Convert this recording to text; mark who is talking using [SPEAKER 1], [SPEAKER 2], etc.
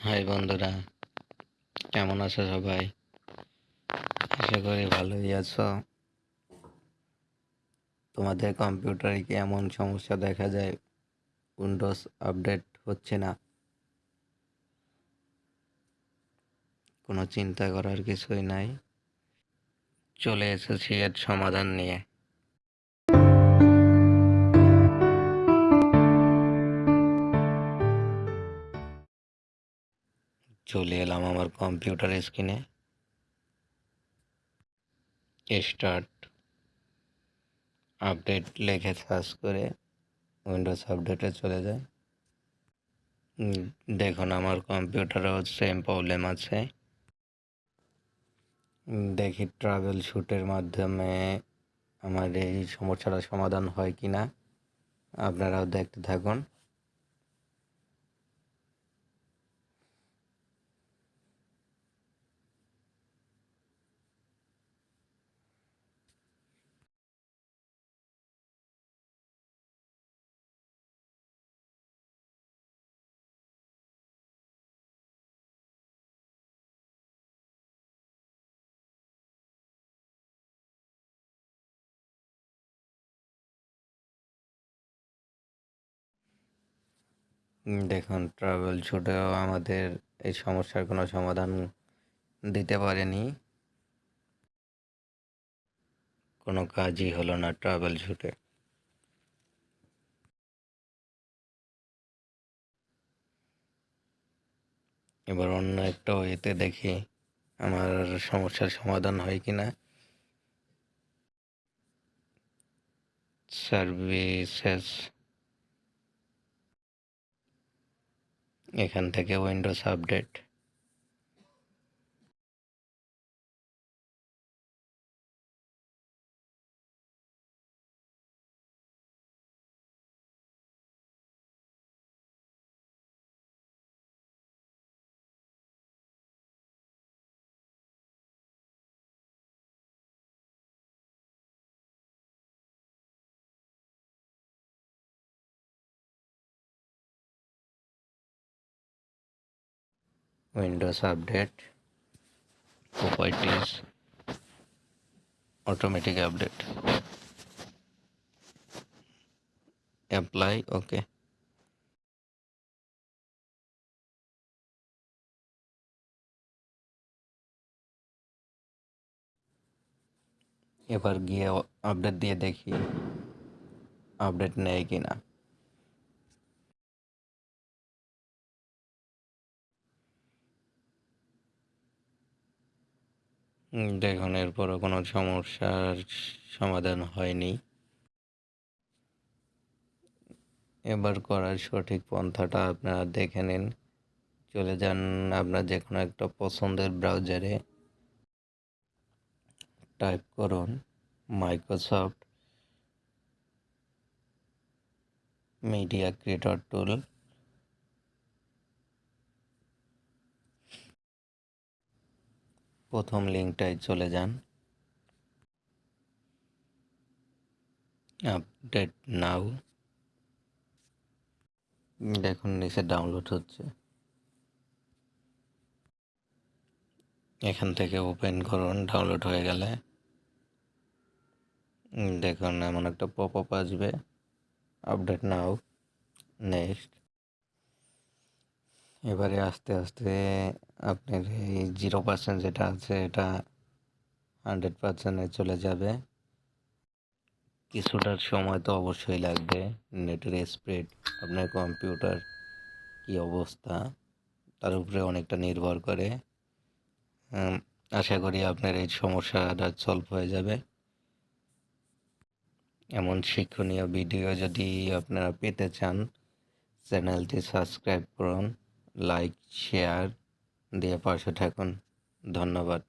[SPEAKER 1] High বন্ধুরা, কেমন আছো সবাই? আশা করি ভালোই আছো। তোমাদের কম্পিউটারে কি এমন সমস্যা দেখা যায়? উইন্ডোজ আপডেট হচ্ছে না? কোনো চিন্তা করার কিছুই নাই। চলে এসেছি এর সমাধান নিয়ে। চলে এলাম আমার কম্পিউটার স্ক্রিনে। স্টার্ট আপডেট লেখে সার্চ করে উইন্ডোজ আপডেটে চলে যায় দেখুন আমার কম্পিউটারেও সেম প্রবলেম আছে। দেখি ট্রাভেল শ্যুটের মাধ্যমে আমার এই সমস্যাটা সমাধান হয় কি না আপনারাও দেখতে থাকুন। দেখুন ট্রাভেল শ্যুটেও আমাদের এই সমস্যার কোনো সমাধান দিতে পারেনি। কোনো কাজই হলো না ট্রাভেল ছুটে। এবার অন্য একটা ওয়েতে দেখি আমার সমস্যার সমাধান হয় কি না। সার্ভিসেস এখান থেকে Windows update Windows update properties automatic update apply okay এবার গিয়ে আপডেট দিয়ে দেখি আপডেট নেয় কি না দেখুন, এরপরও কোনো সমস্যার সমাধান হয়নি। এবার করার সঠিক পন্থাটা আপনারা দেখে নিন। চলে যান আপনার যে কোনো একটা পছন্দের ব্রাউজারে টাইপ করুন মাইক্রোসফট মিডিয়া ক্রিয়েটর টুল প্রথম লিঙ্কটায় চলে যান। Update now. দেখুন, নিচে ডাউনলোড হচ্ছে। এখান থেকে ওপেন করুন, ডাউনলোড হয়ে গেলে। দেখুন, এমন একটা পপ আপ আসবে। Update now, next. এবারে আস্তে আস্তে আপনার এই জিরো পার্সেন্ট যেটা আছে, এটা হান্ড্রেড পার্সেন্টে চলে যাবে। কিছুটার সময় তো অবশ্যই লাগবে। নেটের স্পিড আপনার কম্পিউটার কি অবস্থা, তার উপরে অনেকটা নির্ভর করে। আশা করি আপনার এই সমস্যাটা সলভ হয়ে যাবে। এমন শিক্ষণীয় ভিডিও যদি আপনারা পেতে চান, চ্যানেলটি সাবস্ক্রাইব করুন লাইক শেয়ার দিয়ে পাশে থাকুন। ধন্যবাদ।